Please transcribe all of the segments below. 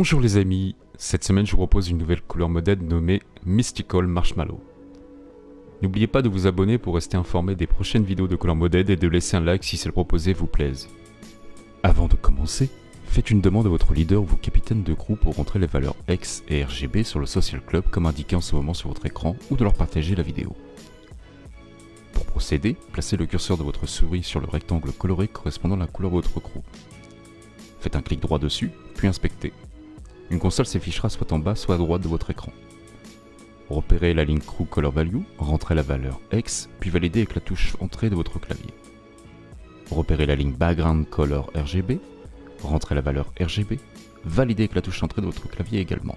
Bonjour les amis, cette semaine je vous propose une nouvelle couleur modèle nommée Mystical Marshmallow. N'oubliez pas de vous abonner pour rester informé des prochaines vidéos de couleur modèle et de laisser un like si celle proposée vous plaise. Avant de commencer, faites une demande à votre leader ou vos capitaines de groupe pour rentrer les valeurs X et RGB sur le Social Club comme indiqué en ce moment sur votre écran ou de leur partager la vidéo. Pour procéder, placez le curseur de votre souris sur le rectangle coloré correspondant à la couleur de votre crew. Faites un clic droit dessus, puis inspectez. Une console s'affichera soit en bas, soit à droite de votre écran. Repérez la ligne Crew Color Value, rentrez la valeur X, puis validez avec la touche Entrée de votre clavier. Repérez la ligne Background Color RGB, rentrez la valeur RGB, validez avec la touche Entrée de votre clavier également.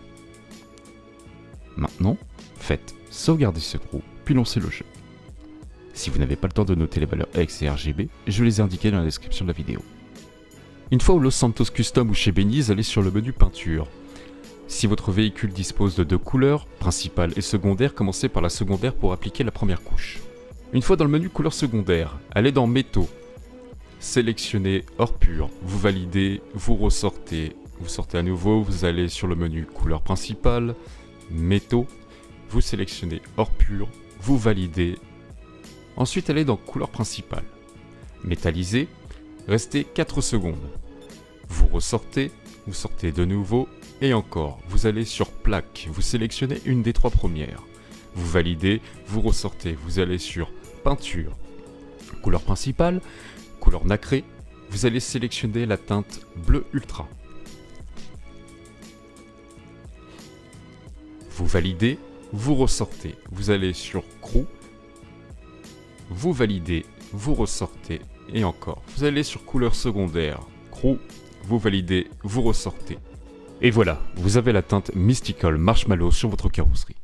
Maintenant, faites sauvegarder ce crew, puis lancez le jeu. Si vous n'avez pas le temps de noter les valeurs X et RGB, je les ai indiquées dans la description de la vidéo. Une fois au Los Santos Custom ou chez Beniz, allez sur le menu peinture. Si votre véhicule dispose de deux couleurs, principale et secondaire, commencez par la secondaire pour appliquer la première couche. Une fois dans le menu couleur secondaire, allez dans métaux. Sélectionnez or pur, vous validez, vous ressortez, vous sortez à nouveau, vous allez sur le menu couleur principale, métaux, vous sélectionnez or pur, vous validez. Ensuite allez dans couleur principale. Métallisé, restez 4 secondes. Vous ressortez, vous sortez de nouveau, et encore, vous allez sur plaque, vous sélectionnez une des trois premières. Vous validez, vous ressortez, vous allez sur peinture, couleur principale, couleur nacrée, vous allez sélectionner la teinte bleu ultra. Vous validez, vous ressortez, vous allez sur crew, vous validez, vous ressortez et encore. Vous allez sur couleur secondaire, crew, vous validez, vous ressortez. Et voilà, vous avez la teinte Mystical Marshmallow sur votre carrosserie.